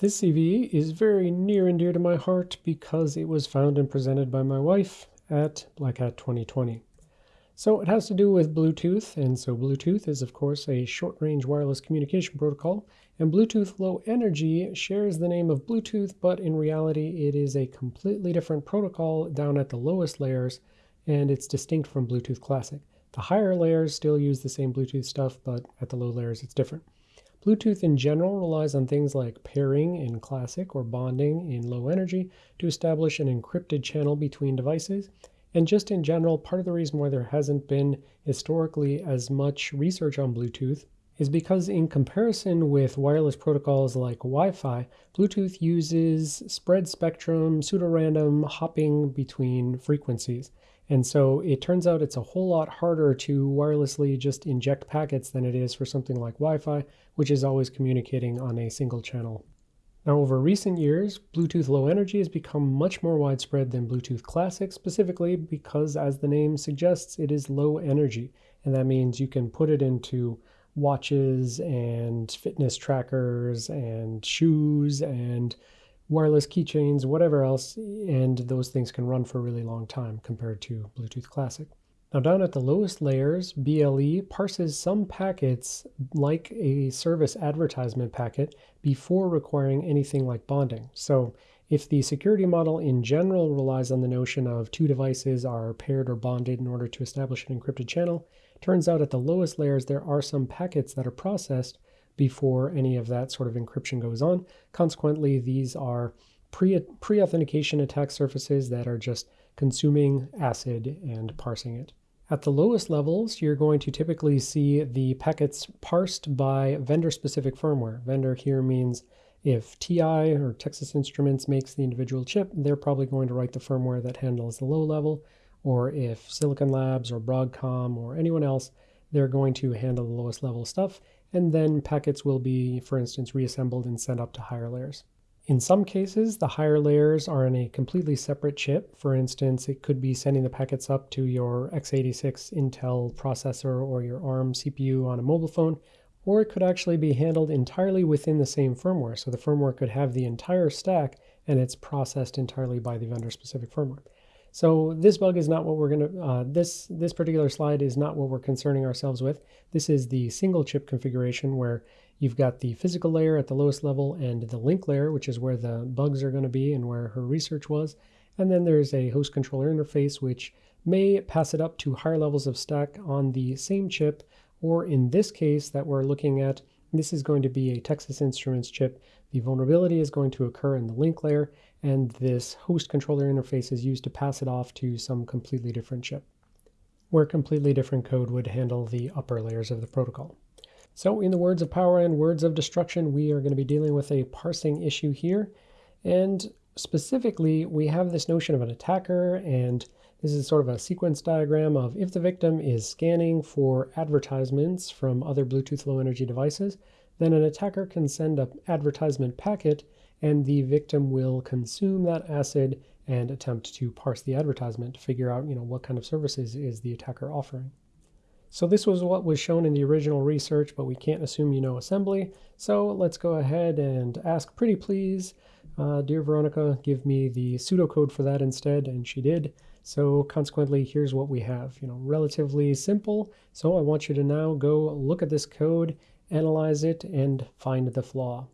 This CV is very near and dear to my heart because it was found and presented by my wife at Black Hat 2020. So it has to do with Bluetooth, and so Bluetooth is of course a short-range wireless communication protocol, and Bluetooth Low Energy shares the name of Bluetooth, but in reality it is a completely different protocol down at the lowest layers, and it's distinct from Bluetooth Classic. The higher layers still use the same Bluetooth stuff, but at the low layers it's different. Bluetooth in general relies on things like pairing in classic or bonding in low energy to establish an encrypted channel between devices. And just in general, part of the reason why there hasn't been historically as much research on Bluetooth is because in comparison with wireless protocols like Wi-Fi, Bluetooth uses spread spectrum, pseudo-random hopping between frequencies. And so it turns out it's a whole lot harder to wirelessly just inject packets than it is for something like Wi-Fi, which is always communicating on a single channel. Now over recent years, Bluetooth Low Energy has become much more widespread than Bluetooth Classic, specifically because as the name suggests, it is low energy. And that means you can put it into watches and fitness trackers and shoes and wireless keychains, whatever else, and those things can run for a really long time compared to Bluetooth Classic. Now down at the lowest layers, BLE parses some packets like a service advertisement packet before requiring anything like bonding. So if the security model in general relies on the notion of two devices are paired or bonded in order to establish an encrypted channel, turns out at the lowest layers there are some packets that are processed before any of that sort of encryption goes on. Consequently, these are pre-authentication attack surfaces that are just consuming ACID and parsing it. At the lowest levels, you're going to typically see the packets parsed by vendor-specific firmware. Vendor here means if TI or Texas Instruments makes the individual chip, they're probably going to write the firmware that handles the low level, or if Silicon Labs or Broadcom or anyone else, they're going to handle the lowest level stuff, and then packets will be, for instance, reassembled and sent up to higher layers. In some cases, the higher layers are in a completely separate chip. For instance, it could be sending the packets up to your x86 Intel processor or your ARM CPU on a mobile phone, or it could actually be handled entirely within the same firmware. So the firmware could have the entire stack and it's processed entirely by the vendor-specific firmware. So this bug is not what we're going to, uh, this, this particular slide is not what we're concerning ourselves with. This is the single chip configuration where you've got the physical layer at the lowest level and the link layer, which is where the bugs are going to be and where her research was. And then there's a host controller interface, which may pass it up to higher levels of stack on the same chip, or in this case that we're looking at, this is going to be a Texas Instruments chip. The vulnerability is going to occur in the link layer, and this host controller interface is used to pass it off to some completely different chip, where completely different code would handle the upper layers of the protocol. So in the words of power and words of destruction, we are going to be dealing with a parsing issue here. And specifically, we have this notion of an attacker, and this is sort of a sequence diagram of if the victim is scanning for advertisements from other Bluetooth low energy devices, then an attacker can send an advertisement packet and the victim will consume that acid and attempt to parse the advertisement to figure out you know what kind of services is the attacker offering. So this was what was shown in the original research, but we can't assume you know assembly. So let's go ahead and ask pretty please, uh, dear Veronica, give me the pseudocode for that instead, and she did. So consequently, here's what we have, you know, relatively simple. So I want you to now go look at this code, analyze it, and find the flaw.